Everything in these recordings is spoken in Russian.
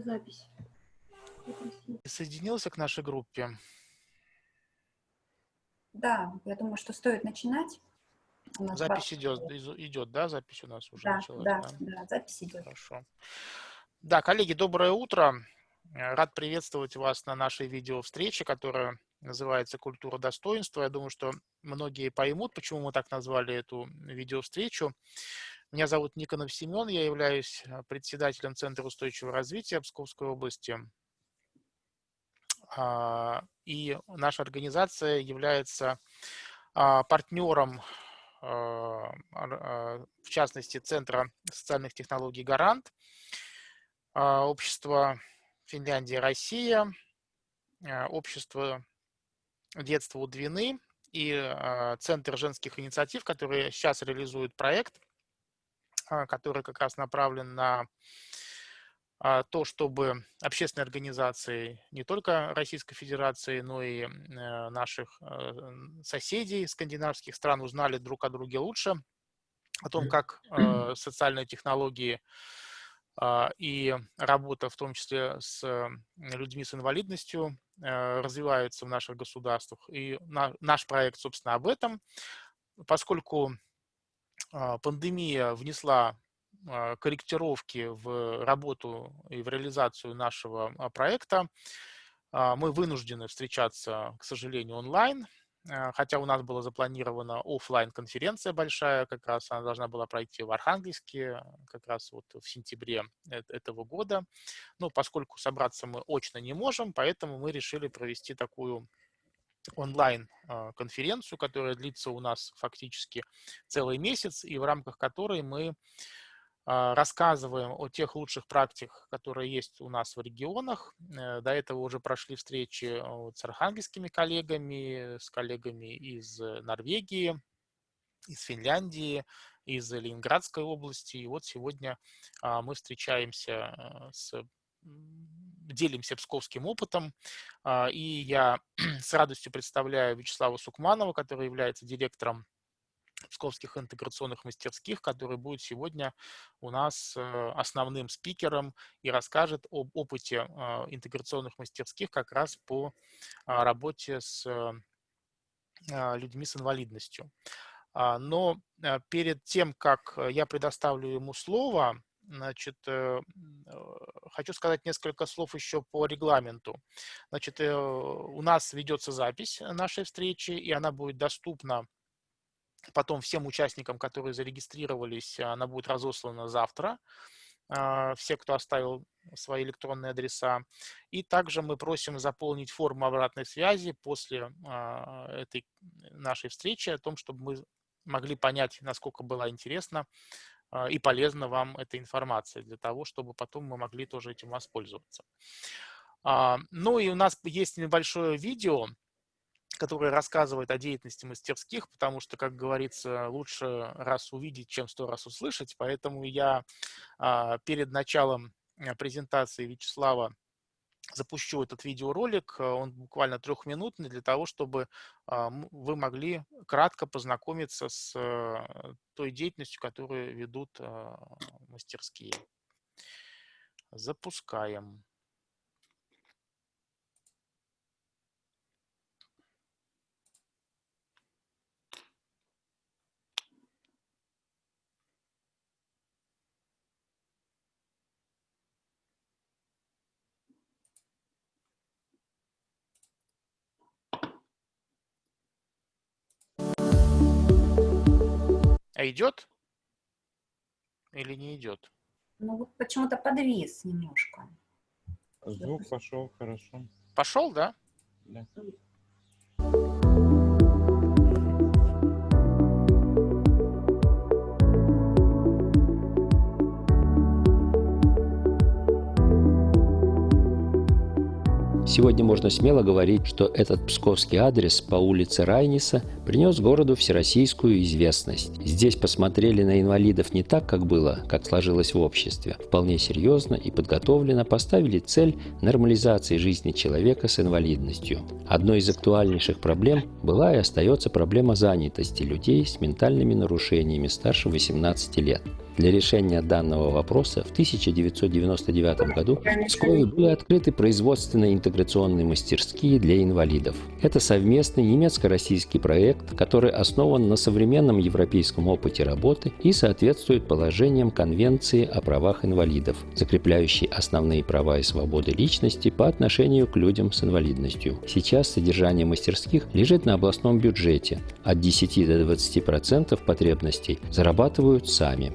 запись. Соединился к нашей группе? Да, я думаю, что стоит начинать. Запись идет, идет, да? Запись у нас уже да, началась. Да, да, да, запись идет. Хорошо. Да, коллеги, доброе утро. Рад приветствовать вас на нашей видеовстрече, которая называется «Культура достоинства». Я думаю, что многие поймут, почему мы так назвали эту видеовстречу. Меня зовут Никонов Семен, я являюсь э, председателем Центра устойчивого развития Псковской области. А, и наша организация является а, партнером, а, в частности, Центра социальных технологий «Гарант», общество Финляндия, Россия, общество детства у Двины и Центр женских инициатив, которые сейчас реализуют проект – который как раз направлен на а, то, чтобы общественные организации не только Российской Федерации, но и э, наших э, соседей скандинавских стран узнали друг о друге лучше, о том, как э, социальные технологии а, и работа, в том числе с людьми с инвалидностью, развиваются в наших государствах. И наш проект, собственно, об этом, поскольку а, пандемия внесла а, корректировки в работу и в реализацию нашего а, проекта. Мы вынуждены встречаться, к сожалению, онлайн, хотя у нас была запланирована офлайн конференция большая, как раз она должна была пройти в Архангельске, как раз вот в сентябре э, этого года. Но поскольку собраться мы очно не можем, поэтому мы решили провести такую онлайн-конференцию, которая длится у нас фактически целый месяц, и в рамках которой мы а, рассказываем о тех лучших практиках, которые есть у нас в регионах. Э, до этого уже прошли встречи с архангельскими коллегами, с коллегами из Норвегии, из Финляндии, из Ленинградской области. И вот сегодня а, мы встречаемся э, с делимся псковским опытом. А, и я с радостью представляю Вячеслава Сукманова, который является директором псковских интеграционных мастерских, который будет сегодня у нас э, основным спикером и расскажет об опыте а, интеграционных мастерских как раз по а, работе с людьми с инвалидностью. Но э, перед тем, как я предоставлю ему слово, Значит, э, хочу сказать несколько слов еще по регламенту. Значит, э, у нас ведется запись нашей встречи, и она будет доступна потом всем участникам, которые зарегистрировались, она будет разослана завтра. А, все, кто оставил свои электронные адреса. И также мы просим заполнить форму обратной связи после а, этой нашей встречи о том, чтобы мы могли понять, насколько было интересно а, и полезна вам эта информация для того, чтобы потом мы могли тоже этим воспользоваться. А, ну и у нас есть небольшое видео, которое рассказывает о деятельности мастерских, потому что, как говорится, лучше раз увидеть, чем сто раз услышать. Поэтому я а, перед началом презентации Вячеслава запущу этот видеоролик, э, он буквально трехминутный, для того, чтобы а, вы могли кратко познакомиться с э, той деятельностью, которую ведут а, мастерские. Запускаем. А идет? Или не идет? Ну вот почему-то подвис немножко. Звук пошел хорошо. Пошел, да? Да. Сегодня можно смело говорить, что этот псковский адрес по улице Райниса принес городу всероссийскую известность. Здесь посмотрели на инвалидов не так, как было, как сложилось в обществе. Вполне серьезно и подготовленно поставили цель нормализации жизни человека с инвалидностью. Одной из актуальнейших проблем была и остается проблема занятости людей с ментальными нарушениями старше 18 лет. Для решения данного вопроса в 1999 году в Пскове были открыты производственные интеграционные мастерские для инвалидов. Это совместный немецко-российский проект, который основан на современном европейском опыте работы и соответствует положениям Конвенции о правах инвалидов, закрепляющей основные права и свободы личности по отношению к людям с инвалидностью. Сейчас содержание мастерских лежит на областном бюджете. От 10 до 20% потребностей зарабатывают сами.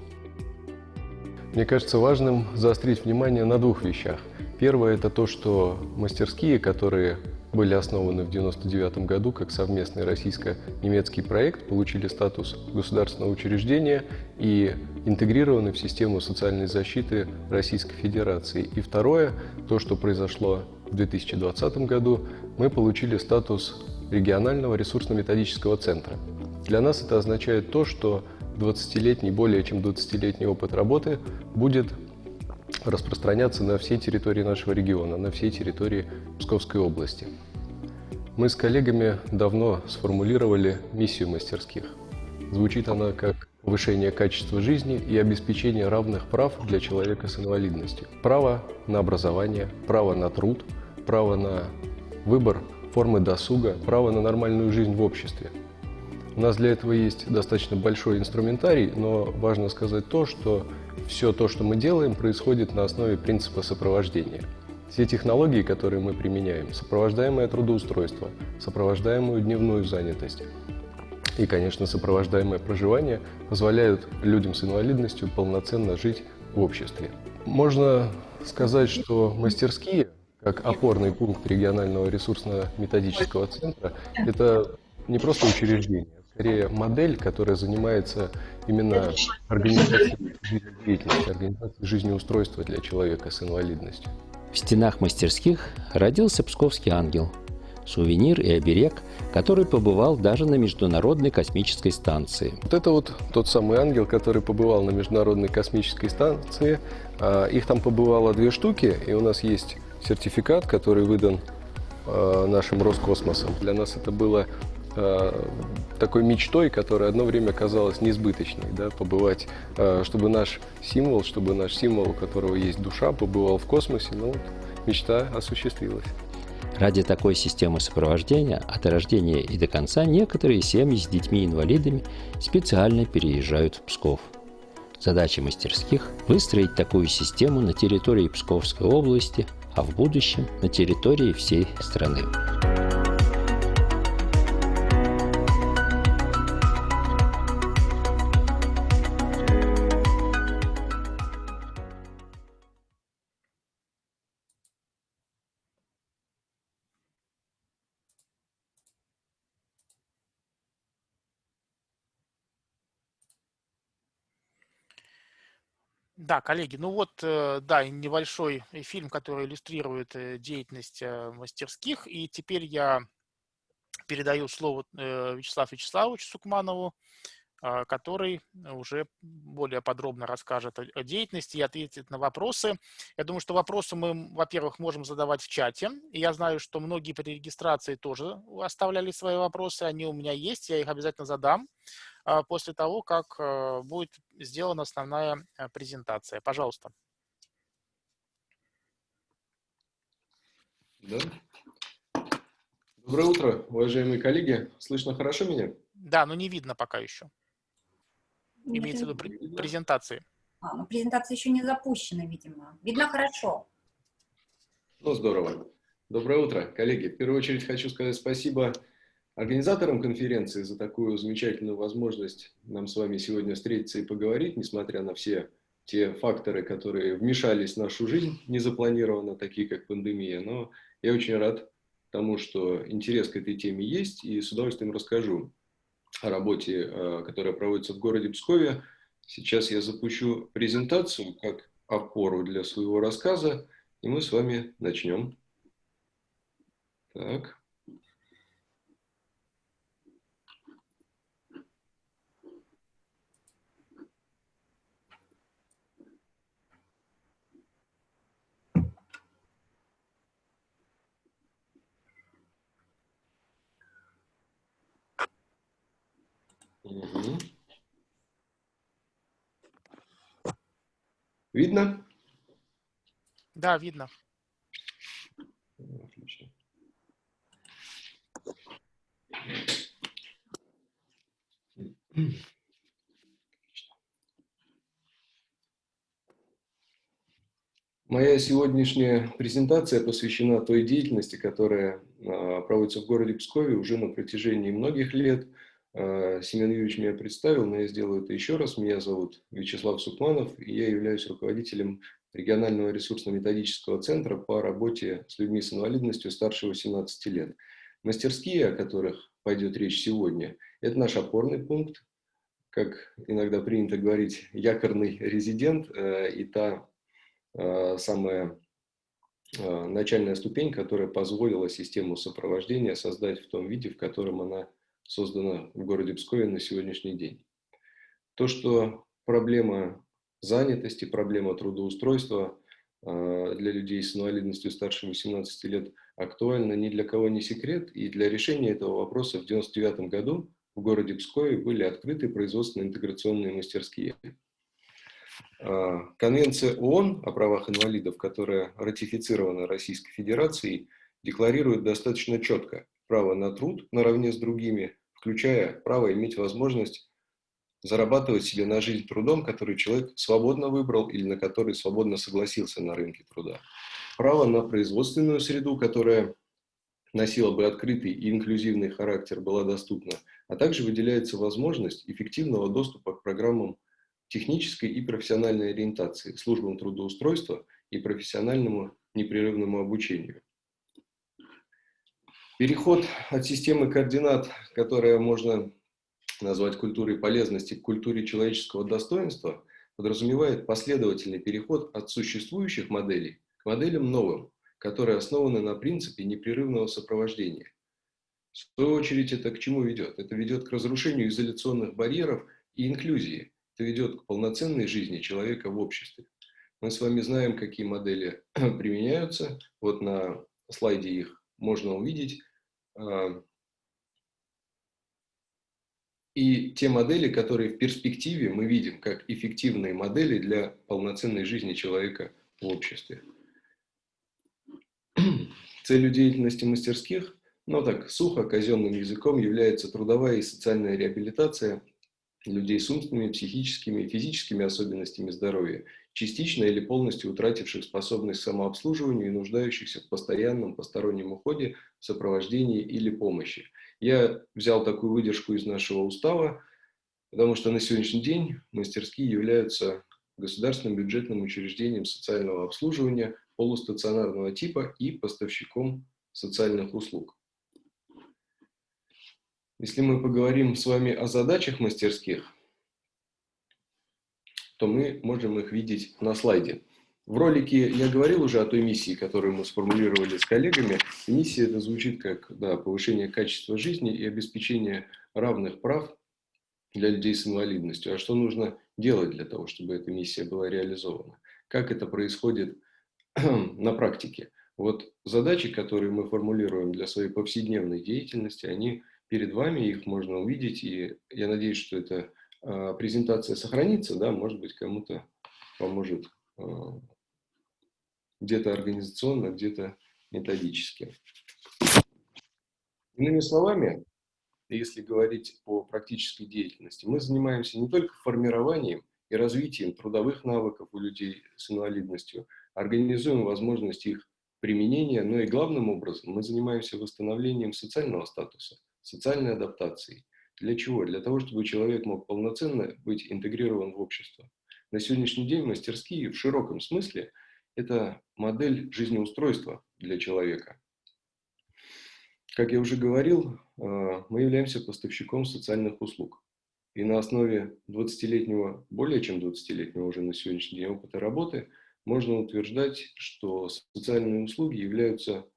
Мне кажется важным заострить внимание на двух вещах. Первое – это то, что мастерские, которые были основаны в 1999 году как совместный российско-немецкий проект, получили статус государственного учреждения и интегрированы в систему социальной защиты Российской Федерации. И второе, то, что произошло в 2020 году, мы получили статус регионального ресурсно-методического центра. Для нас это означает то, что 20-летний, более чем 20-летний опыт работы будет распространяться на всей территории нашего региона, на всей территории Псковской области. Мы с коллегами давно сформулировали миссию мастерских. Звучит она как повышение качества жизни и обеспечение равных прав для человека с инвалидностью. Право на образование, право на труд, право на выбор формы досуга, право на нормальную жизнь в обществе – у нас для этого есть достаточно большой инструментарий, но важно сказать то, что все то, что мы делаем, происходит на основе принципа сопровождения. Все технологии, которые мы применяем, сопровождаемое трудоустройство, сопровождаемую дневную занятость и, конечно, сопровождаемое проживание позволяют людям с инвалидностью полноценно жить в обществе. Можно сказать, что мастерские, как опорный пункт регионального ресурсно-методического центра, это не просто учреждение, скорее модель, которая занимается именно организацией жизнедеятельности, организацией жизнеустройства для человека с инвалидностью. В стенах мастерских родился псковский ангел – сувенир и оберег, который побывал даже на Международной космической станции. Вот это вот тот самый ангел, который побывал на Международной космической станции. А, их там побывало две штуки, и у нас есть сертификат, который выдан а, нашим Роскосмосом. Для нас это было такой мечтой, которая одно время казалась несбыточной, да, побывать, э, чтобы наш символ, чтобы наш символ, у которого есть душа, побывал в космосе, ну, вот, мечта осуществилась. Ради такой системы сопровождения от рождения и до конца некоторые семьи с детьми-инвалидами специально переезжают в Псков. Задача мастерских – выстроить такую систему на территории Псковской области, а в будущем на территории всей страны. Да, коллеги, ну вот, э, да, небольшой фильм, который иллюстрирует э, деятельность э, мастерских. И теперь я передаю слово Вячеславу Вячеславовичу Сукманову, который уже более подробно расскажет о деятельности и ответит на вопросы. Я думаю, что вопросы мы, во-первых, можем задавать в чате. И я знаю, что многие при регистрации тоже оставляли свои вопросы. Они у меня есть, я их обязательно задам а, после того, как а, будет сделана основная презентация. Пожалуйста. Да. Доброе утро, уважаемые коллеги. Слышно хорошо меня? Да, но не видно пока еще. Имеется в виду презентации. А, ну презентация еще не запущена, видимо. Видно хорошо. Ну, здорово. Доброе утро, коллеги. В первую очередь хочу сказать спасибо организаторам конференции за такую замечательную возможность нам с вами сегодня встретиться и поговорить, несмотря на все те факторы, которые вмешались в нашу жизнь незапланированно, такие как пандемия. Но я очень рад тому, что интерес к этой теме есть, и с удовольствием расскажу о работе, э, которая проводится в городе Пскове. Сейчас я запущу презентацию как опору для своего рассказа, и мы с вами начнем. Так. Угу. Видно? Да, видно. Отлично. Моя сегодняшняя презентация посвящена той деятельности, которая а, проводится в городе Пскове уже на протяжении многих лет. А, Семен Юрьевич меня представил, но я сделаю это еще раз. Меня зовут Вячеслав Сукманов, и я являюсь руководителем регионального ресурсно-методического центра по работе с людьми с инвалидностью старше 18 лет. Мастерские, о которых пойдет речь сегодня, это наш опорный пункт, как иногда принято говорить, якорный резидент э, и та Э, самая начальная ступень, которая позволила систему сопровождения создать в том виде, в котором она создана в городе Пскове на сегодняшний день. То, что проблема занятости, проблема трудоустройства э, для людей с инвалидностью старше 18 лет актуальна ни для кого не секрет, и для решения этого вопроса в 1999 году в городе Пскове были открыты производственно-интеграционные мастерские. А, Конвенция ООН о правах инвалидов, которая ратифицирована Российской Федерацией, декларирует достаточно четко право на труд наравне с другими, включая право иметь возможность зарабатывать себе на жизнь трудом, который человек свободно выбрал или на который свободно согласился на рынке труда. Право на производственную среду, которая носила бы открытый и инклюзивный характер, была доступна, а также выделяется возможность эффективного доступа к программам технической и профессиональной ориентации, службам трудоустройства и профессиональному непрерывному обучению. Переход от системы координат, которая можно назвать культурой полезности, к культуре человеческого достоинства, подразумевает последовательный переход от существующих моделей к моделям новым, которые основаны на принципе непрерывного сопровождения. В свою очередь это к чему ведет? Это ведет к разрушению изоляционных барьеров и инклюзии, это ведет к полноценной жизни человека в обществе. Мы с вами знаем, какие модели применяются. Вот на слайде их можно увидеть. А, и те модели, которые в перспективе мы видим как эффективные модели для полноценной жизни человека в обществе. Целью деятельности мастерских, но так сухо, казенным языком, является трудовая и социальная реабилитация – людей с умственными, психическими и физическими особенностями здоровья, частично или полностью утративших способность к самообслуживанию и нуждающихся в постоянном постороннем уходе, сопровождении или помощи. Я взял такую выдержку из нашего устава, потому что на сегодняшний день мастерские являются государственным бюджетным учреждением социального обслуживания полустационарного типа и поставщиком социальных услуг. Если мы поговорим с вами о задачах мастерских, то мы можем их видеть на слайде. В ролике я говорил уже о той миссии, которую мы сформулировали с коллегами. Миссия это звучит как да, повышение качества жизни и обеспечение равных прав для людей с инвалидностью. А что нужно делать для того, чтобы эта миссия была реализована? Как это происходит на практике? Вот задачи, которые мы формулируем для своей повседневной деятельности, они перед вами, их можно увидеть, и я надеюсь, что эта э, презентация сохранится, да, может быть, кому-то поможет э, где-то организационно, где-то методически. Иными словами, если говорить о практической деятельности, мы занимаемся не только формированием и развитием трудовых навыков у людей с инвалидностью, организуем возможность их применения, но и главным образом мы занимаемся восстановлением социального статуса социальной адаптацией. Для чего? Для того, чтобы человек мог полноценно быть интегрирован в общество. На сегодняшний день мастерские в широком смысле – это модель жизнеустройства для человека. Как я уже говорил, э, мы являемся поставщиком социальных услуг. И на основе 20-летнего, более чем 20-летнего уже на сегодняшний день опыта работы, можно утверждать, что социальные услуги являются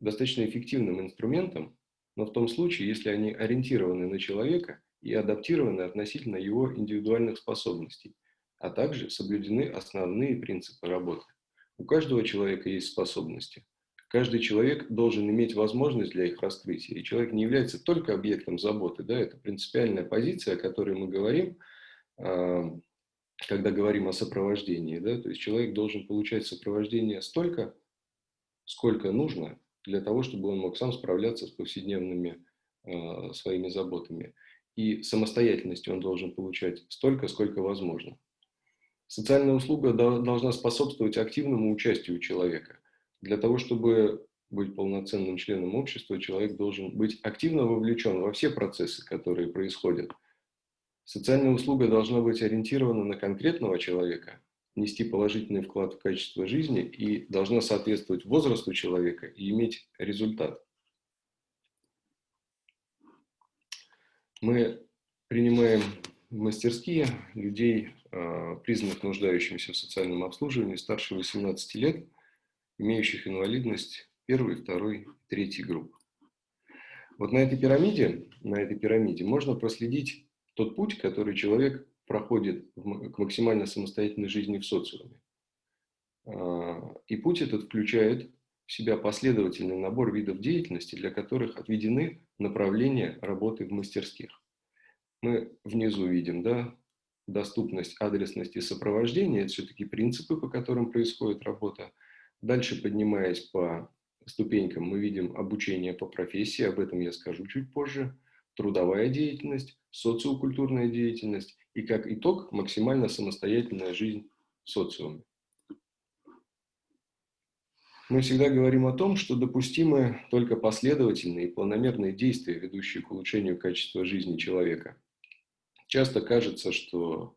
достаточно эффективным инструментом но в том случае, если они ориентированы на человека и адаптированы относительно его индивидуальных способностей, а также соблюдены основные принципы работы. У каждого человека есть способности. Каждый человек должен иметь возможность для их раскрытия. И человек не является только объектом заботы. Да, это принципиальная позиция, о которой мы говорим, а, когда говорим о сопровождении, да, то есть человек должен получать сопровождение столько, сколько нужно для того, чтобы он мог сам справляться с повседневными э, своими заботами. И самостоятельности он должен получать столько, сколько возможно. Социальная услуга должна способствовать активному участию человека. Для того, чтобы быть полноценным членом общества, человек должен быть активно вовлечен во все процессы, которые происходят. Социальная услуга должна быть ориентирована на конкретного человека, нести положительный вклад в качество жизни и должна соответствовать возрасту человека и иметь результат. Мы принимаем в мастерские людей, а, признанных нуждающимися в социальном обслуживании, старше 18 лет, имеющих инвалидность первой, второй, третьей групп. Вот на этой пирамиде, на этой пирамиде можно проследить тот путь, который человек проходит к максимально самостоятельной жизни в социуме. А, и путь этот включает в себя последовательный набор видов деятельности, для которых отведены направления работы в мастерских. Мы внизу видим да, доступность, адресность и сопровождение. Это все-таки принципы, по которым происходит работа. Дальше, поднимаясь по ступенькам, мы видим обучение по профессии, об этом я скажу чуть позже, трудовая деятельность, социокультурная деятельность и, как итог, максимально самостоятельная жизнь в социуме. Мы всегда говорим о том, что допустимы только последовательные и планомерные действия, ведущие к улучшению качества жизни человека. Часто кажется, что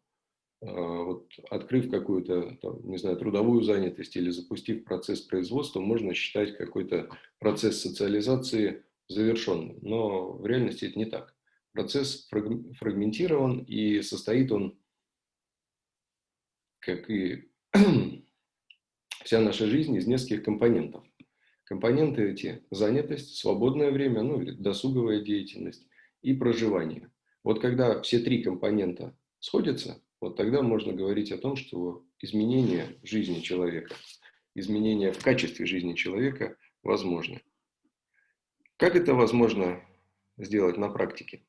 э, вот, открыв какую-то, не знаю, трудовую занятость или запустив процесс производства, можно считать какой-то процесс социализации завершенным. Но в реальности это не так. Процесс фрагментирован и состоит он, как и вся наша жизнь, из нескольких компонентов. Компоненты эти – занятость, свободное время, ну или досуговая деятельность и проживание. Вот когда все три компонента сходятся, вот тогда можно говорить о том, что изменение жизни человека, изменение в качестве жизни человека возможны. Как это возможно сделать на практике?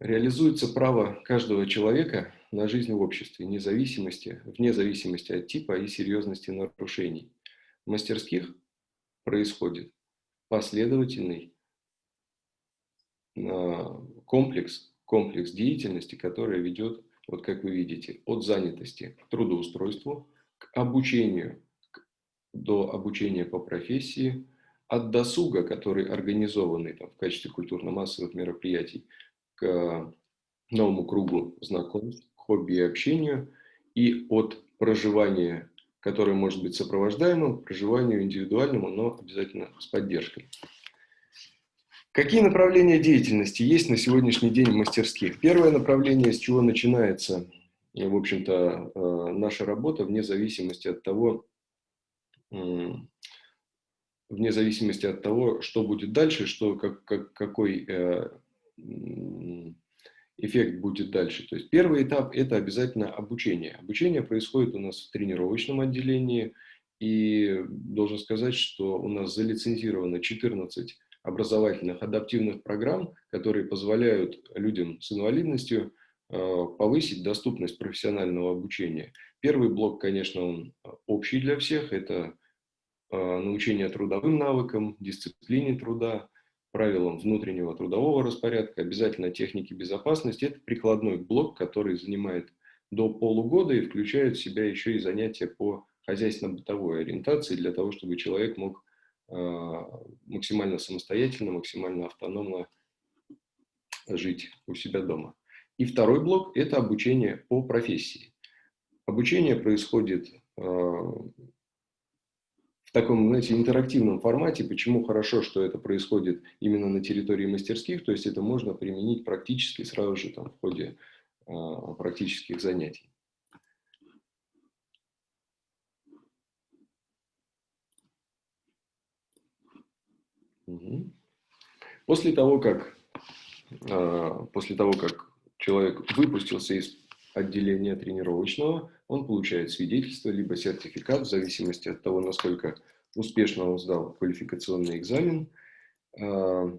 Реализуется право каждого человека на жизнь в обществе, независимости, вне зависимости от типа и серьезности нарушений. В мастерских происходит последовательный а, комплекс, комплекс деятельности, которая ведет, вот как вы видите, от занятости к трудоустройству, к обучению, до обучения по профессии, от досуга, который организованный там, в качестве культурно-массовых мероприятий, к новому кругу знакомств, хобби и общению, и от проживания, которое может быть сопровождаемым, к проживанию индивидуальному, но обязательно с поддержкой. Какие направления деятельности есть на сегодняшний день в мастерских? Первое направление, с чего начинается, в общем-то, э, наша работа, вне зависимости от того, вне зависимости от того, что будет дальше, что, как, как, какой э, эффект будет дальше. То есть первый этап – это обязательно обучение. Обучение происходит у нас в тренировочном отделении, и должен сказать, что у нас залицензировано 14 образовательных адаптивных программ, которые позволяют людям с инвалидностью э, повысить доступность профессионального обучения. Первый блок, конечно, он общий для всех, это э, научение трудовым навыкам, дисциплине труда, правилам внутреннего трудового распорядка, обязательно техники безопасности. Это прикладной блок, который занимает до полугода и включает в себя еще и занятия по хозяйственно-бытовой ориентации для того, чтобы человек мог э, максимально самостоятельно, максимально автономно жить у себя дома. И второй блок – это обучение по профессии. Обучение происходит э, в таком, знаете, интерактивном формате. Почему хорошо, что это происходит именно на территории мастерских, то есть это можно применить практически сразу же там, в ходе э, практических занятий. После того, как, э, после того, как человек выпустился из отделения тренировочного, он получает свидетельство либо сертификат, в зависимости от того, насколько успешно он сдал квалификационный экзамен. А,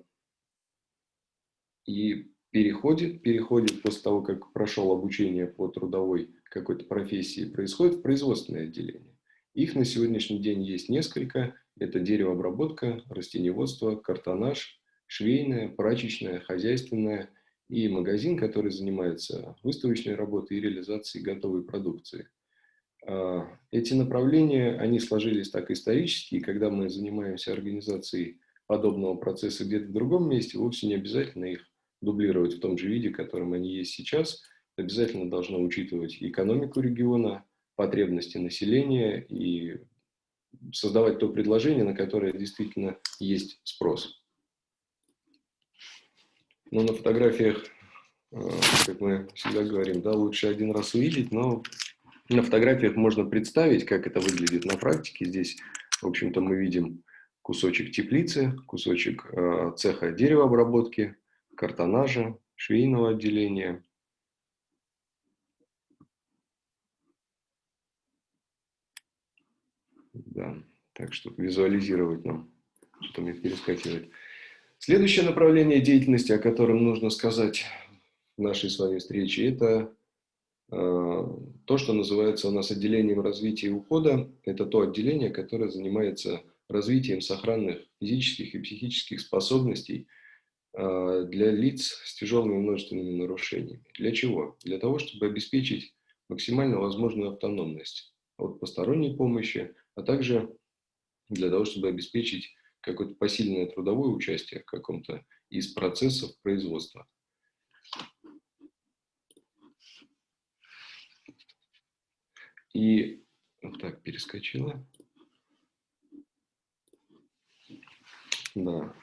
и переходит, переходит после того, как прошел обучение по трудовой какой-то профессии, происходит в производственное отделение. Их на сегодняшний день есть несколько. Это деревообработка, растениеводство, картонаж, швейная, прачечная, хозяйственная и магазин, который занимается выставочной работой и реализацией готовой продукции. А, эти направления, они сложились так исторически, и когда мы занимаемся организацией подобного процесса где-то в другом месте, вовсе не обязательно их дублировать в том же виде, в котором они есть сейчас. Обязательно должно учитывать экономику региона, потребности населения и создавать то предложение, на которое действительно есть спрос. Но на фотографиях, э, как мы всегда говорим, да, лучше один раз увидеть, но на фотографиях можно представить, как это выглядит на практике. Здесь, в общем-то, мы видим кусочек теплицы, кусочек э, цеха деревообработки, картонажа, швейного отделения. Да, так что визуализировать нам, что мне перескакивает. Следующее направление деятельности, о котором нужно сказать в нашей с вами встрече, это Э, то, что называется у нас отделением развития и ухода, это то отделение, которое занимается развитием сохранных физических и психических способностей э, для лиц с тяжелыми множественными нарушениями. Для чего? Для того, чтобы обеспечить максимально возможную автономность от посторонней помощи, а также для того, чтобы обеспечить какое-то посильное трудовое участие в каком-то из процессов производства. И так перескочила. Да.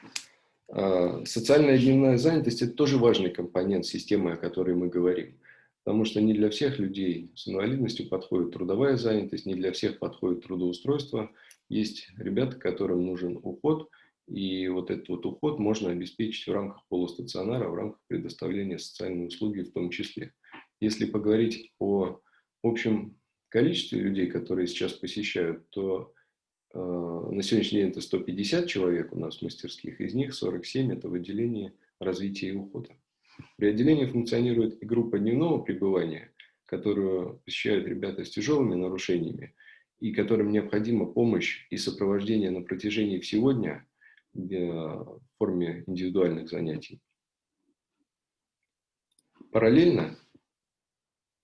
А, социальная дневная занятость – это тоже важный компонент системы, о которой мы говорим. Потому что не для всех людей с инвалидностью подходит трудовая занятость, не для всех подходит трудоустройство. Есть ребята, которым нужен уход, и вот этот вот уход можно обеспечить в рамках полустационара, в рамках предоставления социальной услуги в том числе. Если поговорить о общем количестве людей, которые сейчас посещают, то э, на сегодняшний день это 150 человек у нас в мастерских, из них 47 это в отделении развития и ухода. При отделении функционирует и группа дневного пребывания, которую посещают ребята с тяжелыми нарушениями, и которым необходима помощь и сопровождение на протяжении всего дня э, в форме индивидуальных занятий. Параллельно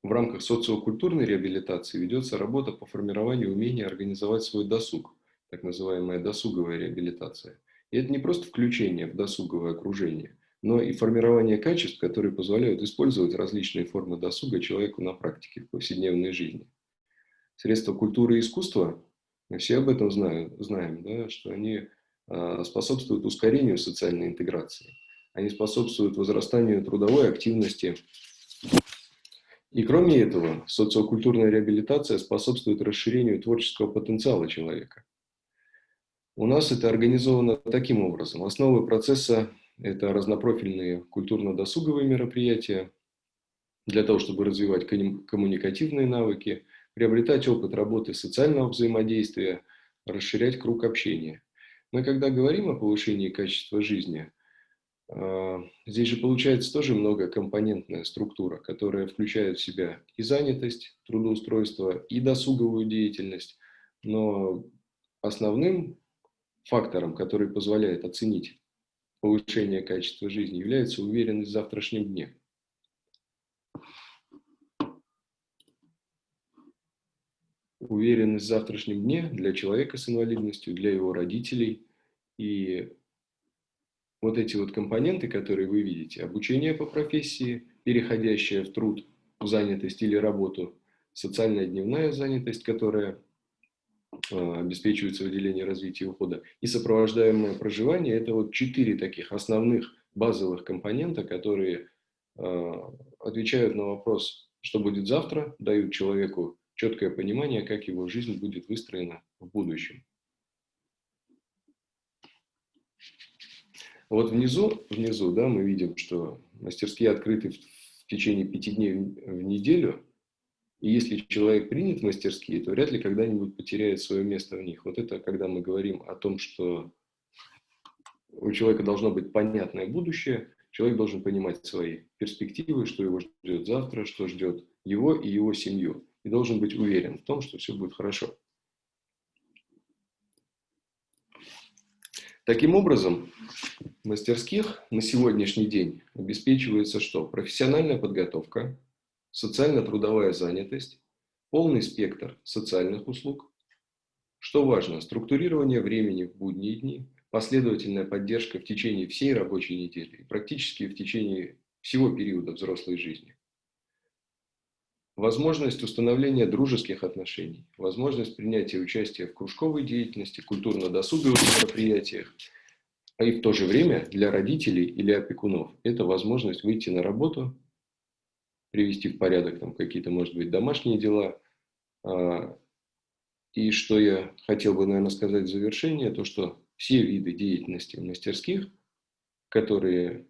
в рамках социокультурной реабилитации ведется работа по формированию умения организовать свой досуг, так называемая досуговая реабилитация. И это не просто включение в досуговое окружение, но и формирование качеств, которые позволяют использовать различные формы досуга человеку на практике в повседневной жизни. Средства культуры и искусства, мы все об этом знаем, знаем да, что они а, способствуют ускорению социальной интеграции. Они способствуют возрастанию трудовой активности, и кроме этого, социокультурная реабилитация способствует расширению творческого потенциала человека. У нас это организовано таким образом. Основы процесса – это разнопрофильные культурно-досуговые мероприятия для того, чтобы развивать коммуникативные навыки, приобретать опыт работы социального взаимодействия, расширять круг общения. Мы когда говорим о повышении качества жизни – а, здесь же получается тоже многокомпонентная структура, которая включает в себя и занятость, трудоустройство, и досуговую деятельность. Но основным фактором, который позволяет оценить повышение качества жизни, является уверенность в завтрашнем дне. Уверенность в завтрашнем дне для человека с инвалидностью, для его родителей. И вот эти вот компоненты, которые вы видите, обучение по профессии, переходящее в труд, в занятость или работу, социальная дневная занятость, которая э, обеспечивается в отделении развития и ухода, и сопровождаемое проживание – это вот четыре таких основных базовых компонента, которые э, отвечают на вопрос, что будет завтра, дают человеку четкое понимание, как его жизнь будет выстроена в будущем. Вот внизу, внизу да, мы видим, что мастерские открыты в течение пяти дней в неделю, и если человек принят в мастерские, то вряд ли когда-нибудь потеряет свое место в них. Вот это когда мы говорим о том, что у человека должно быть понятное будущее, Человек должен понимать свои перспективы, что его ждет завтра, что ждет его и его семью. И должен быть уверен в том, что все будет хорошо. Таким образом, в мастерских на сегодняшний день обеспечивается что? Профессиональная подготовка, социально-трудовая занятость, полный спектр социальных услуг. Что важно, структурирование времени в будние дни, последовательная поддержка в течение всей рабочей недели практически в течение всего периода взрослой жизни. Возможность установления дружеских отношений, возможность принятия участия в кружковой деятельности, культурно-досуговых мероприятиях, а и в то же время для родителей или опекунов это возможность выйти на работу, привести в порядок там какие-то, может быть, домашние дела. А, и что я хотел бы, наверное, сказать в завершение, то, что все виды деятельности мастерских, которые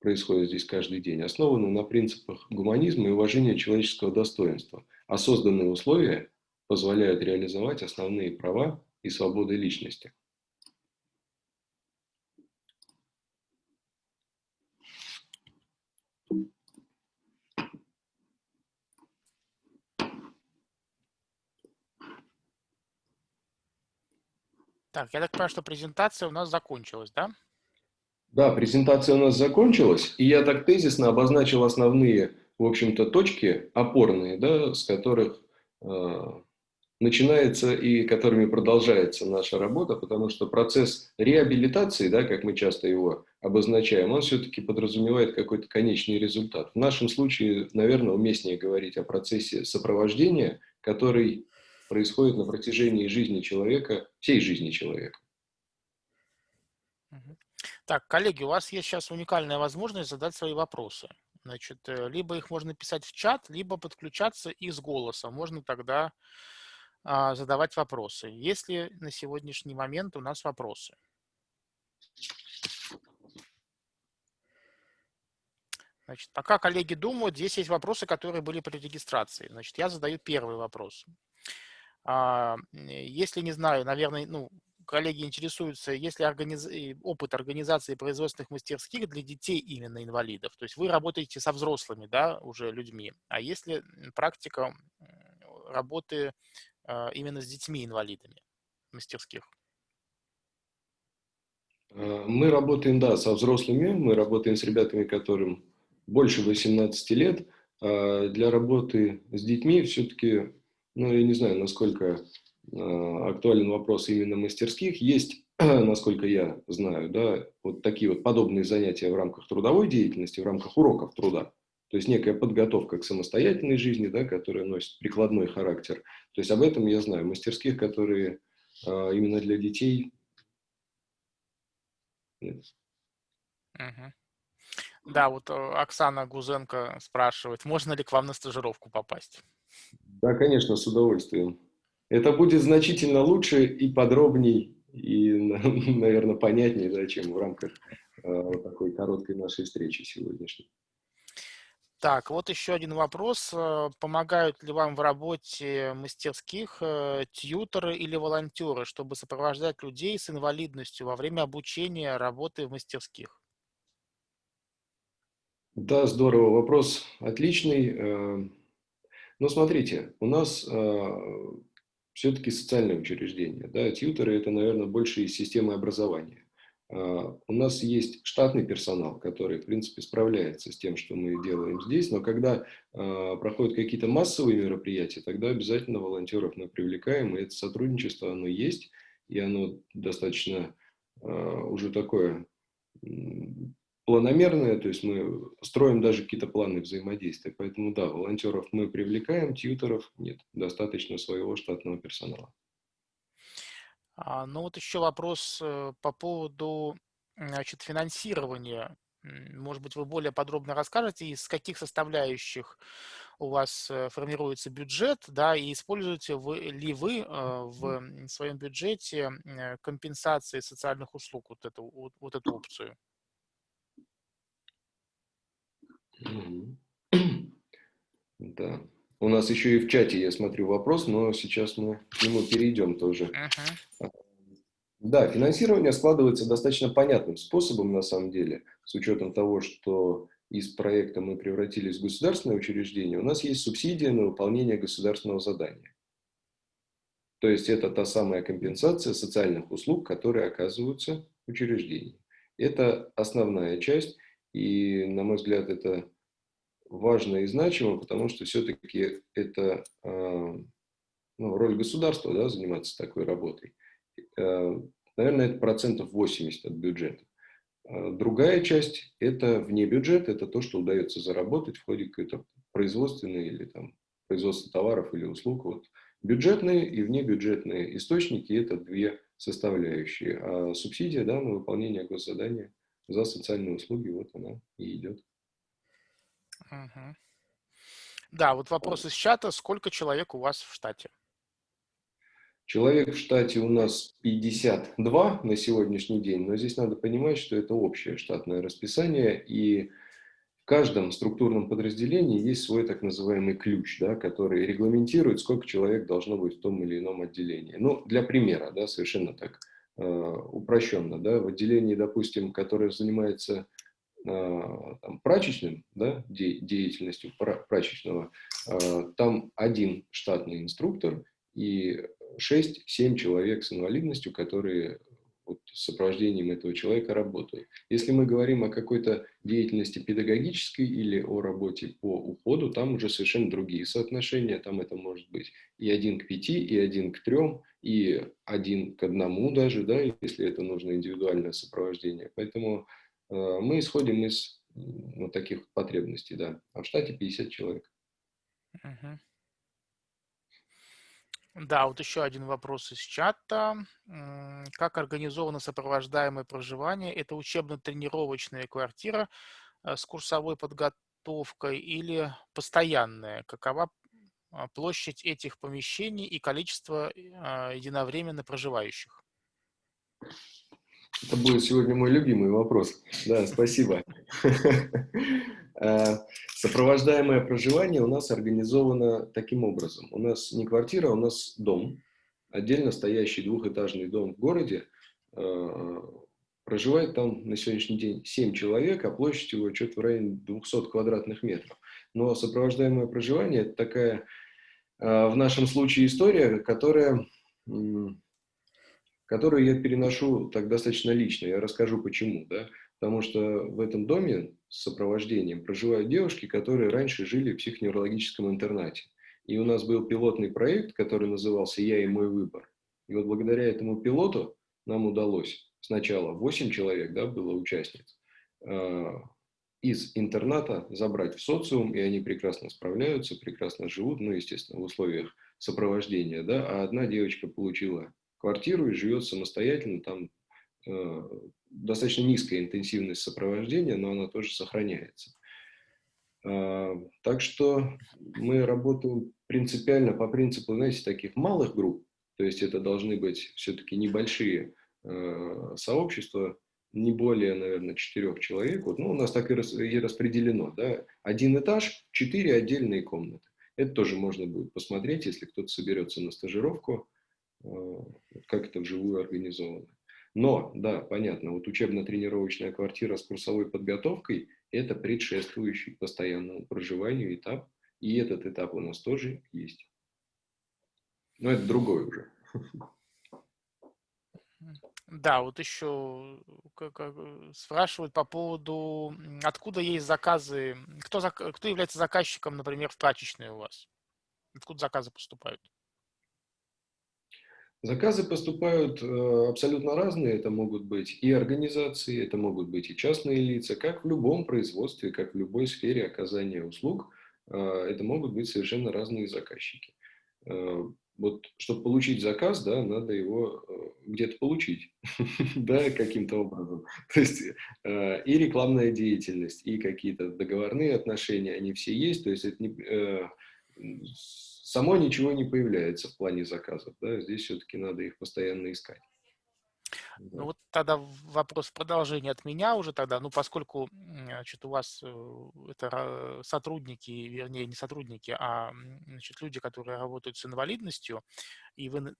происходит здесь каждый день, основаны на принципах гуманизма и уважения человеческого достоинства, а созданные условия позволяют реализовать основные права и свободы личности. Так, я так понимаю, что презентация у нас закончилась, да? Да, презентация у нас закончилась, и я так тезисно обозначил основные, в общем-то, точки опорные, да, с которых э, начинается и которыми продолжается наша работа, потому что процесс реабилитации, да, как мы часто его обозначаем, он все-таки подразумевает какой-то конечный результат. В нашем случае, наверное, уместнее говорить о процессе сопровождения, который происходит на протяжении жизни человека, всей жизни человека. Так, коллеги, у вас есть сейчас уникальная возможность задать свои вопросы. Значит, э, либо их можно писать в чат, либо подключаться из голоса. Можно тогда а, задавать вопросы. Есть ли на сегодняшний момент у нас вопросы? Значит, пока коллеги думают, здесь есть вопросы, которые были при регистрации. Значит, я задаю первый вопрос. А, если не знаю, наверное, ну, коллеги интересуются, есть ли организ... опыт организации производственных мастерских для детей именно инвалидов? То есть вы работаете со взрослыми, да, уже людьми, а есть ли практика работы а, именно с детьми-инвалидами мастерских? А, мы работаем, да, со взрослыми, мы работаем с ребятами, которым больше 18 лет. А для работы с детьми все-таки, ну, я не знаю, насколько Э, актуален вопрос именно мастерских. Есть, насколько я знаю, да, вот такие вот подобные занятия в рамках трудовой деятельности, в рамках уроков труда. То есть некая подготовка к самостоятельной жизни, да, которая носит прикладной характер. То есть об этом я знаю. Мастерских, которые а, именно для детей, нет. Угу. Да, вот э, Оксана Гузенко спрашивает, можно ли к вам на стажировку попасть? Да, конечно, с удовольствием. Это будет значительно лучше и подробней, и, наверное, понятнее, да, чем в рамках э, такой короткой нашей встречи сегодняшней. Так, вот еще один вопрос. Э, помогают ли вам в работе мастерских э, тьюторы или волонтеры, чтобы сопровождать людей с инвалидностью во время обучения работы в мастерских? Да, здорово. Вопрос отличный. Э, Но смотрите, у нас все-таки социальное учреждение. Да? Тьютеры – это, наверное, больше из системы образования. Uh, у нас есть штатный персонал, который, в принципе, справляется с тем, что мы делаем здесь, но когда uh, проходят какие-то массовые мероприятия, тогда обязательно волонтеров мы привлекаем, и это сотрудничество, оно есть, и оно достаточно uh, уже такое планомерное, то есть мы строим даже какие-то планы взаимодействия. Поэтому да, волонтеров мы привлекаем, тьютеров нет, достаточно своего штатного персонала. А, ну вот еще вопрос э, по поводу значит, финансирования. Может быть, вы более подробно расскажете, из каких составляющих у вас э, формируется бюджет, да, и используете вы, ли вы э, в своем бюджете компенсации социальных услуг, вот эту, вот, вот эту опцию? Да. У нас еще и в чате, я смотрю, вопрос, но сейчас мы к нему перейдем тоже. Uh -huh. Да, финансирование складывается достаточно понятным способом, на самом деле, с учетом того, что из проекта мы превратились в государственное учреждение, у нас есть субсидия на выполнение государственного задания. То есть это та самая компенсация социальных услуг, которые оказываются в учреждении. Это основная часть, и, на мой взгляд, это важно и значимо, потому что все-таки это э, ну, роль государства, да, заниматься такой работой. Э, наверное, это процентов 80 от бюджета. Э, другая часть – это вне бюджета, это то, что удается заработать в ходе какой-то производственной или там производства товаров или услуг. Вот. Бюджетные и внебюджетные источники – это две составляющие. А субсидия да, на выполнение госзадания за социальные услуги, вот она и идет. Угу. Да, вот вопрос из чата. Сколько человек у вас в штате? Человек в штате у нас 52 на сегодняшний день, но здесь надо понимать, что это общее штатное расписание, и в каждом структурном подразделении есть свой так называемый ключ, да, который регламентирует, сколько человек должно быть в том или ином отделении. Ну, для примера, да, совершенно так упрощенно, да, в отделении, допустим, которое занимается э, там, прачечным, да, де деятельностью прачечного, э, там один штатный инструктор и 6-7 человек с инвалидностью, которые вот, с сопровождением этого человека работают. Если мы говорим о какой-то деятельности педагогической или о работе по уходу, там уже совершенно другие соотношения, там это может быть и один к пяти, и один к трем, и один к одному даже, да, если это нужно индивидуальное сопровождение. Поэтому э, мы исходим из вот таких потребностей, да. А в штате 50 человек. Uh -huh. Да, вот еще один вопрос из чата. Как организовано сопровождаемое проживание? Это учебно-тренировочная квартира э, с курсовой подготовкой или постоянная? Какова а, площадь этих помещений и количество а, единовременно проживающих? Это будет сегодня мой любимый вопрос. Да, спасибо. Сопровождаемое проживание у нас организовано таким образом. У нас не квартира, у нас дом. Отдельно стоящий двухэтажный дом в городе. Э, проживает там на сегодняшний день 7 человек, а площадь его что-то в районе 200 квадратных метров. Но сопровождаемое проживание – это такая, э, в нашем случае, история, которая которую я переношу так достаточно лично. Я расскажу почему. Да? Потому что в этом доме сопровождением проживают девушки, которые раньше жили в психоневрологическом интернате. И у нас был пилотный проект, который назывался «Я и мой выбор». И вот благодаря этому пилоту нам удалось сначала 8 человек да, было участниц, э, из интерната забрать в социум, и они прекрасно справляются, прекрасно живут, ну, естественно, в условиях сопровождения, да, а одна девочка получила квартиру и живет самостоятельно, там э, достаточно низкая интенсивность сопровождения, но она тоже сохраняется. Э, так что мы работаем принципиально по принципу, знаете, таких малых групп, то есть это должны быть все-таки небольшие э, сообщества, не более, наверное, четырех человек. Вот, ну, у нас так и, рас, и распределено. Да? Один этаж, четыре отдельные комнаты. Это тоже можно будет посмотреть, если кто-то соберется на стажировку. Э, как это вживую организовано. Но, да, понятно, вот учебно-тренировочная квартира с курсовой подготовкой – это предшествующий постоянному проживанию этап, и этот этап у нас тоже есть. Но это другой уже. Да, вот еще спрашивают по поводу, откуда есть заказы, кто, кто является заказчиком, например, в прачечной у вас? Откуда заказы поступают? Заказы поступают э, абсолютно разные. Это могут быть и организации, это могут быть и частные лица. Как в любом производстве, как в любой сфере оказания услуг, э, это могут быть совершенно разные заказчики. Э, вот, чтобы получить заказ, да, надо его где-то получить, да, каким-то образом. То есть и рекламная деятельность, и какие-то договорные отношения, они все есть. То есть это не само ничего не появляется в плане заказов. Да? Здесь все-таки надо их постоянно искать. Ну вот тогда вопрос в продолжение от меня уже тогда, ну поскольку значит, у вас э, это сотрудники, вернее не сотрудники, а значит, люди, которые работают с инвалидностью, и вы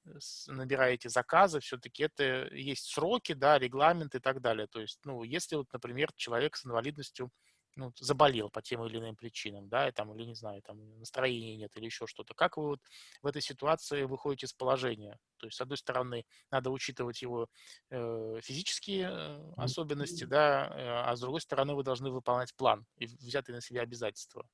набираете заказы, все-таки это есть сроки, да, регламент и так далее. То есть, ну, если вот, например, человек с инвалидностью ну, заболел по тем или иным причинам, да, и там, или не знаю, там настроения нет или еще что-то. Как вы вот в этой ситуации выходите из положения? То есть, с одной стороны, надо учитывать его э, физические э, особенности, да, э, а с другой стороны, вы должны выполнять план и взятые на себя обязательства.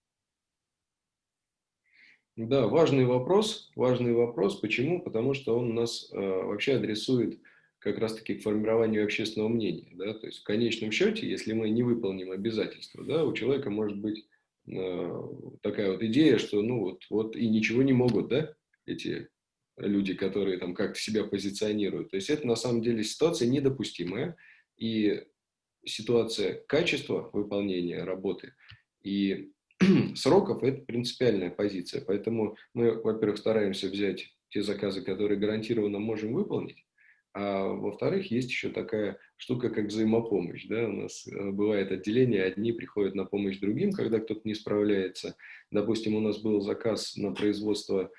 Да, важный вопрос, важный вопрос. Почему? Потому что он нас э, вообще адресует как раз-таки к формированию общественного мнения. Да? То есть в конечном счете, если мы не выполним обязательства, да, у человека может быть э, такая вот идея, что ну вот, вот и ничего не могут, да, эти люди, которые там как-то себя позиционируют. То есть это на самом деле ситуация недопустимая, и ситуация качества выполнения работы и сроков – это принципиальная позиция. Поэтому мы, во-первых, стараемся взять те заказы, которые гарантированно можем выполнить, а во-вторых, есть еще такая штука, как взаимопомощь. Да? У нас э, бывает отделение, одни приходят на помощь другим, когда кто-то не справляется. Допустим, у нас был заказ на производство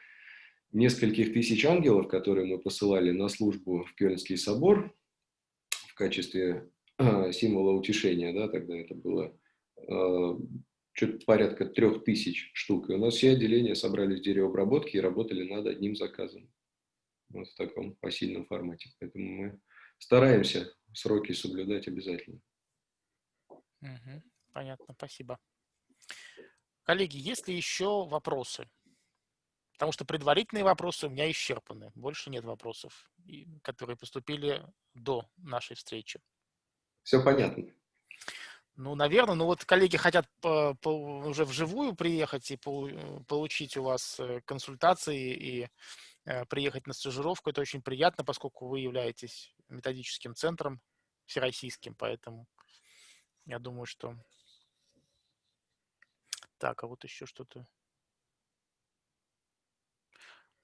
нескольких тысяч ангелов, которые мы посылали на службу в Кёльнский собор в качестве э, символа утешения. Да? Тогда это было э, что-то порядка трех тысяч штук. И у нас все отделения собрались в деревообработке и работали над одним заказом вот в таком посильном формате. Поэтому мы стараемся сроки соблюдать обязательно. Угу, понятно, спасибо. Коллеги, есть ли еще вопросы? Потому что предварительные вопросы у меня исчерпаны. Больше нет вопросов, которые поступили до нашей встречи. Все понятно. Ну, наверное, ну вот коллеги хотят по, по, уже вживую приехать и по, получить у вас э, консультации и Э, приехать на стажировку. Это очень приятно, поскольку вы являетесь методическим центром всероссийским, поэтому я думаю, что... Так, а вот еще что-то.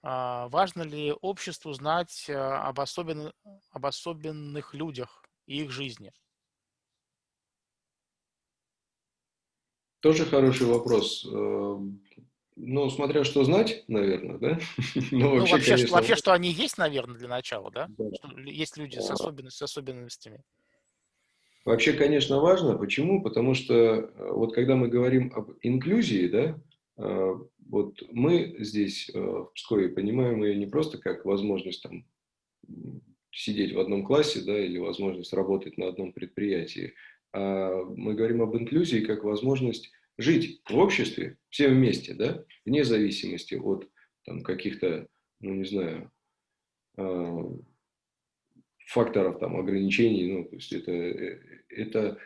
А, важно ли обществу знать э, об, особен... об особенных людях и их жизни? Тоже хороший вопрос. Ну, смотря что знать, наверное, да? ну, вообще, ну, вообще, конечно... что, вообще, что они есть, наверное, для начала, да? да. Что есть люди с, особенностями, с особенностями. Вообще, конечно, важно. Почему? Потому что э, вот когда мы говорим об инклюзии, да, э, вот мы здесь э, в Пскове понимаем ее не просто как возможность там сидеть в одном классе, да, или возможность работать на одном предприятии, а мы говорим об инклюзии как возможность жить в обществе все вместе, да, вне зависимости от там, каких-то, ну не знаю, э, факторов там ограничений, ну то есть это, э, это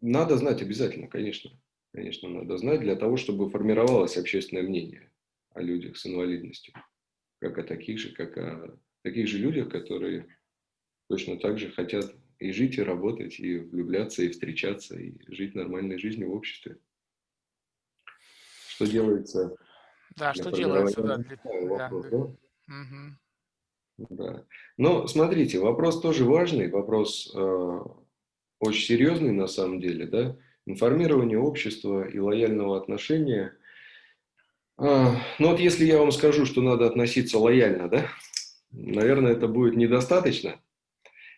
надо знать обязательно, конечно, конечно надо знать для того, чтобы формировалось общественное мнение о людях с инвалидностью, как о таких же, как о таких же людях, которые точно так же хотят и жить, и работать, и влюбляться, и встречаться, и жить нормальной жизнью в обществе. Что делается? Да, что делается, да. Для... Вопрос, да. да? Угу. да. Но смотрите, вопрос тоже важный, вопрос э, очень серьезный на самом деле, да. Информирование общества и лояльного отношения. Э, ну вот если я вам скажу, что надо относиться лояльно, да, наверное, это будет недостаточно.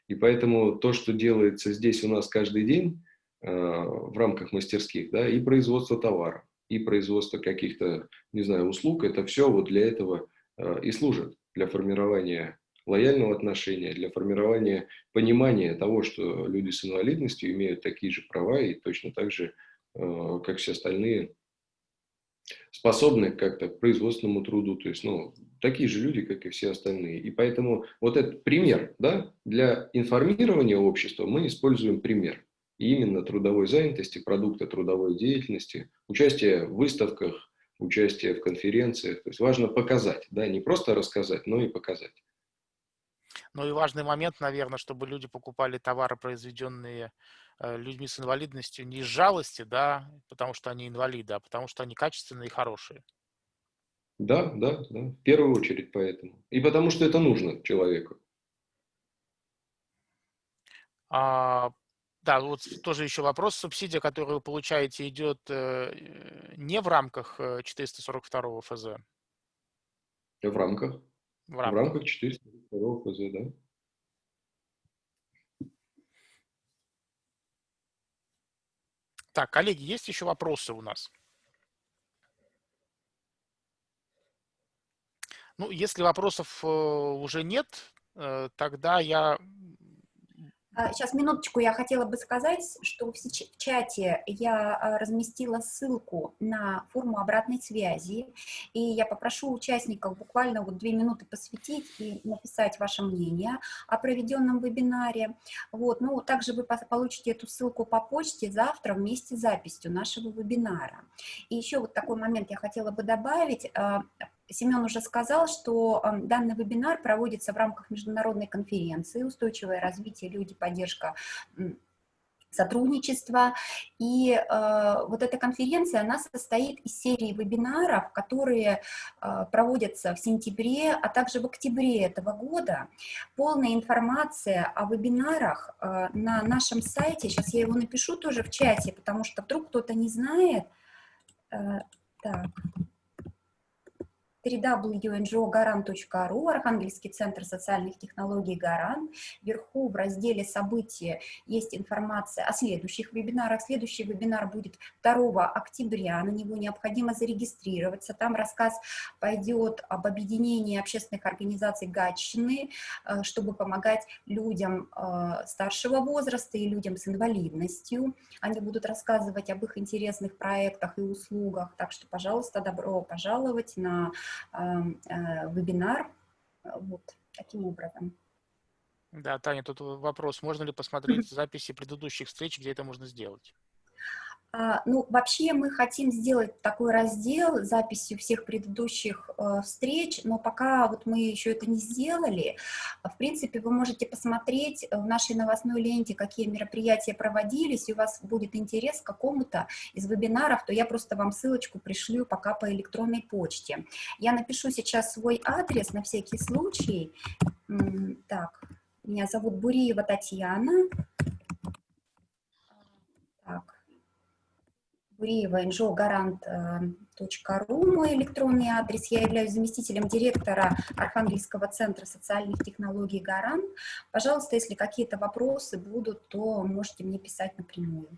И поэтому то, что делается здесь у нас каждый день э, в рамках мастерских, да, и производство товара, и производство каких-то, не знаю, услуг, это все вот для этого э, и служит, для формирования лояльного отношения, для формирования понимания того, что люди с инвалидностью имеют такие же права и точно так же, э, как все остальные, способны как-то к производственному труду, то есть, ну, такие же люди, как и все остальные. И поэтому вот этот пример, да, для информирования общества мы используем пример. И именно трудовой занятости, продукта трудовой деятельности, участие в выставках, участие в конференциях. То есть важно показать, да, не просто рассказать, но и показать. Ну и важный момент, наверное, чтобы люди покупали товары, произведенные людьми с инвалидностью не из жалости, да, потому что они инвалиды, а потому что они качественные и хорошие. Да, да, да, в первую очередь поэтому. И потому что это нужно человеку. А, да, вот тоже еще вопрос. Субсидия, которую вы получаете, идет э, не в рамках э, 442 ФЗ? В рамках. В В рамках. рамках 402 ФЗ, да. Так, коллеги, есть еще вопросы у нас? Ну, если вопросов э, уже нет, э, тогда я... Сейчас, минуточку, я хотела бы сказать, что в чате я а, разместила ссылку на форму обратной связи, и я попрошу участников буквально вот две минуты посвятить и написать ваше мнение о проведенном вебинаре. Вот, ну, также вы получите эту ссылку по почте завтра вместе с записью нашего вебинара. И еще вот такой момент я хотела бы добавить. Семен уже сказал, что э, данный вебинар проводится в рамках международной конференции «Устойчивое развитие, люди, поддержка сотрудничества. И э, вот эта конференция, она состоит из серии вебинаров, которые э, проводятся в сентябре, а также в октябре этого года. Полная информация о вебинарах э, на нашем сайте, сейчас я его напишу тоже в чате, потому что вдруг кто-то не знает. Э, так www.ngo.garant.ru, Архангельский центр социальных технологий «Гарант». Вверху в разделе «События» есть информация о следующих вебинарах. Следующий вебинар будет 2 октября, на него необходимо зарегистрироваться. Там рассказ пойдет об объединении общественных организаций Гатчины, э, чтобы помогать людям э, старшего возраста и людям с инвалидностью. Они будут рассказывать об их интересных проектах и услугах. Так что, пожалуйста, добро пожаловать на вебинар. Вот таким образом. Да, Таня, тут вопрос. Можно ли посмотреть записи предыдущих встреч, где это можно сделать? А, Ну, вообще мы хотим сделать такой раздел с записью всех предыдущих э, встреч, но пока вот мы еще это не сделали. В принципе, вы можете посмотреть в нашей новостной ленте, какие мероприятия проводились, и у вас будет интерес к какому-то из вебинаров, то я просто вам ссылочку пришлю пока по электронной почте. Я напишу сейчас свой адрес на всякий случай. Так, меня зовут Буриева Татьяна. Так. Буриева, njogarant.ru, мой электронный адрес. Я являюсь заместителем директора Архангельского центра социальных технологий «Гарант». Пожалуйста, если какие-то вопросы будут, то можете мне писать напрямую.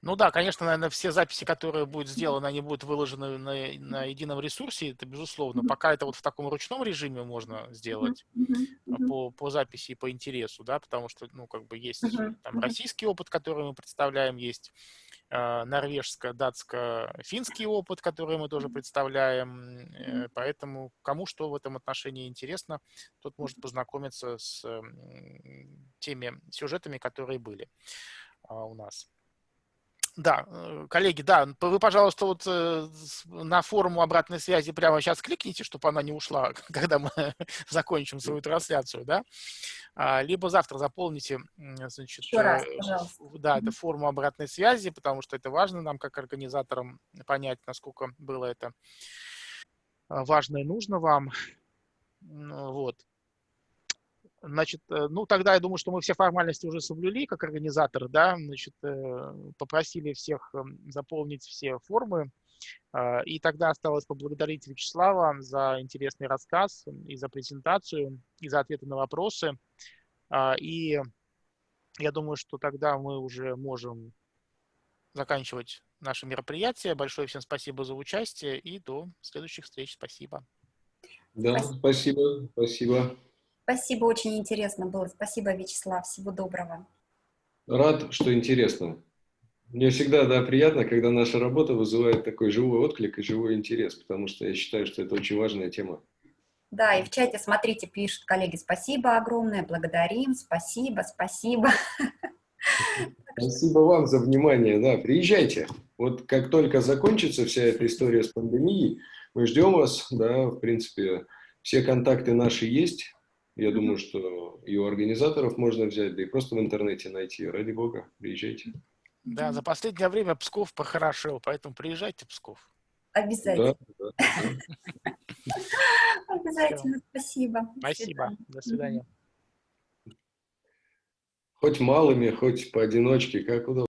Ну да, конечно, наверное, все записи, которые будут сделаны, они будут выложены на, на едином ресурсе, это безусловно. Пока это вот в таком ручном режиме можно сделать мгм. по, по записи и по интересу, да, потому что, ну, как бы есть там российский опыт, который мы представляем, есть э, норвежско-датско-финский опыт, который мы тоже представляем, э, поэтому кому что в этом отношении интересно, тот может познакомиться с теми сюжетами, которые были а, у нас. Да, э, коллеги, да, вы, пожалуйста, вот э, на форму обратной связи прямо сейчас кликните, чтобы она не ушла, когда мы закончим свою трансляцию, да, А, либо завтра заполните, значит, Еще раз, э, пожалуйста. да, это Мгм. форму обратной связи, потому что это важно нам, как организаторам, понять, насколько было это важно и нужно вам. Вот. Значит, э, ну тогда я думаю, что мы все формальности уже соблюли как организаторы, да, значит, э, попросили всех эм, заполнить все формы, а, и тогда осталось поблагодарить Вячеслава за интересный рассказ и за презентацию, и за ответы на вопросы. И я думаю, что тогда мы уже можем заканчивать наше мероприятие. Большое всем спасибо за участие и до следующих встреч. Спасибо. Да, спасибо, спасибо. Спасибо, очень интересно было. Спасибо, Вячеслав. Всего доброго. Рад, что интересно. Мне всегда, да, приятно, когда наша работа вызывает такой живой отклик и живой интерес, потому что я считаю, что это очень важная тема. Да, и в чате, смотрите, пишут коллеги, спасибо огромное, благодарим, спасибо, спасибо. Спасибо вам за внимание, да, приезжайте. Вот как только закончится вся эта история с пандемией, мы ждем вас, да, в принципе, все контакты наши есть. Я думаю, что и у организаторов можно взять, да и просто в интернете найти. Ради бога, приезжайте. Да, за последнее время Псков похорошел, поэтому приезжайте в Псков. Обязательно, Да, да. обязательно, спасибо. Спасибо. До свидания. Хоть малыми, хоть поодиночке, как удобно.